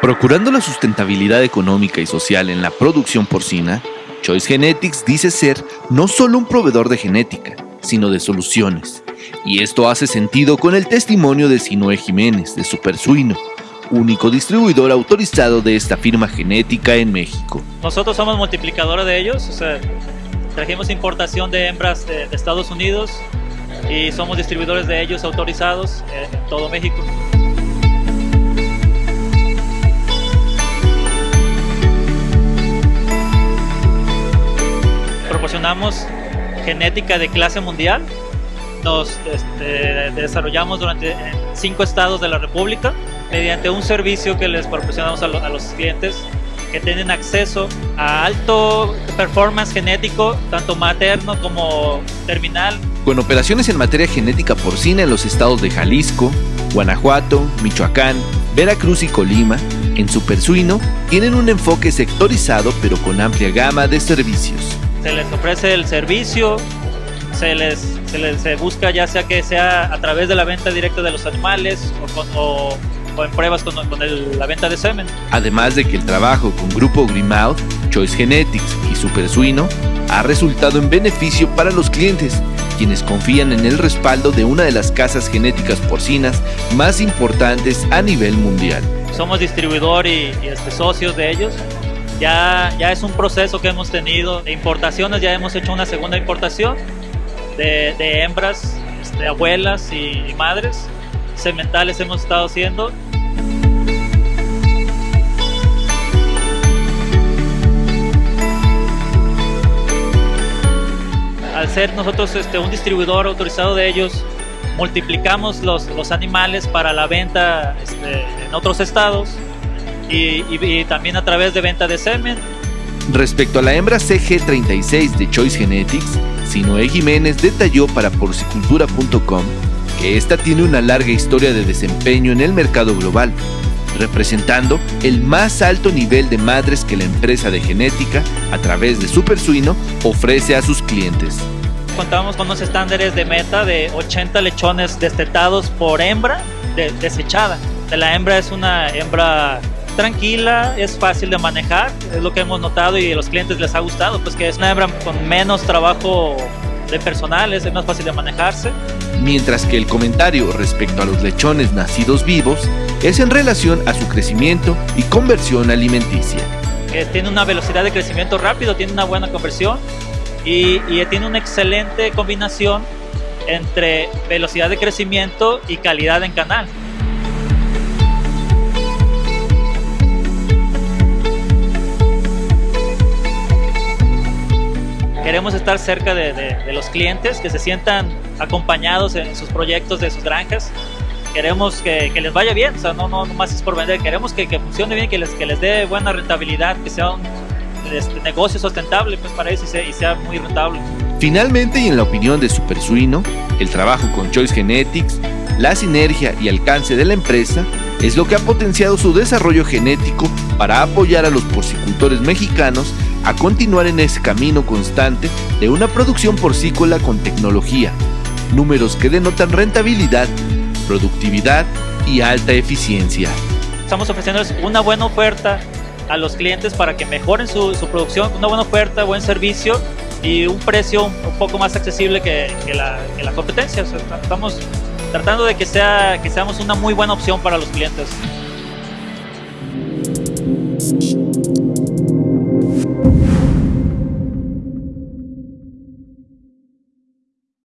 Procurando la sustentabilidad económica y social en la producción porcina, Choice Genetics dice ser no solo un proveedor de genética, sino de soluciones. Y esto hace sentido con el testimonio de Sinoe Jiménez, de Supersuino, único distribuidor autorizado de esta firma genética en México. Nosotros somos multiplicadores de ellos, o sea, trajimos importación de hembras de, de Estados Unidos y somos distribuidores de ellos autorizados en todo México. Proporcionamos genética de clase mundial, nos este, desarrollamos durante cinco estados de la República mediante un servicio que les proporcionamos a los clientes que tienen acceso a alto performance genético, tanto materno como terminal, Con operaciones en materia genética porcina en los estados de Jalisco, Guanajuato, Michoacán, Veracruz y Colima, en Supersuino tienen un enfoque sectorizado pero con amplia gama de servicios. se les ofrece el servicio, se les, se les se busca ya sea que sea a través de la venta directa de los animales o, o en pruebas con, con el- la venta de semen. Además de que el trabajo con Grupo Grimauth, Choice Genetics y Supersuino ha resultado en beneficio para los clientes, quienes confían en el respaldo de una de las casas genéticas porcinas más importantes a nivel mundial. Somos distribuidor y, y, este, socios de ellos. Ya, ya es un proceso que hemos tenido de importaciones, ya hemos hecho una segunda importación de, de hembras, este, abuelas y, y madres. Sementales hemos estado haciendo ser nosotros este, un distribuidor autorizado de ellos, multiplicamos los, los animales para la venta este, en otros estados y, y- también a través de venta de semen. Respecto a la hembra CG36 de Choice Genetics, Sinoe Jiménez detalló para porcicultura.com que esta tiene una larga historia de desempeño en el mercado global, representando el más alto nivel de madres que la empresa de genética, a través de Supersuino, ofrece a sus clientes. Contamos con unos estándares de meta de 80 lechones destetados por hembra de- desechada. La hembra es una hembra tranquila, es fácil de manejar, es lo que hemos notado y a los clientes les ha gustado, pues que es una hembra con menos trabajo de personal, es más fácil de manejarse. Mientras que el comentario respecto a los lechones nacidos vivos es en relación a su crecimiento y conversión alimenticia. que tiene una velocidad de crecimiento rápido, tiene una buena conversión y, tiene una excelente combinación entre velocidad de crecimiento y calidad en canal. Queremos estar cerca de, los clientes, que se sientan acompañados en sus proyectos de sus granjas. Queremos que, les vaya bien, o sea, no, no, más es por vender, queremos que, que funcione bien, que les, que les dé buena rentabilidad, que sea un este, negocio sustentable pues, para ellos y sea, y sea muy rentable. Finalmente, y en la opinión de Supersuino, el trabajo con Choice Genetics, la sinergia y alcance de la empresa es lo que ha potenciado su desarrollo genético para apoyar a los porcicultores mexicanos a continuar en ese camino constante de una producción porcícola con tecnología, números que denotan rentabilidad, productividad y alta eficiencia. Estamos ofreciéndoles una buena oferta a los clientes para que mejoren su, su producción, una buena oferta, buen servicio y un precio un, poco más accesible que, que la, la competencia. Estamos tratando de que, sea, que seamos una muy buena opción para los clientes.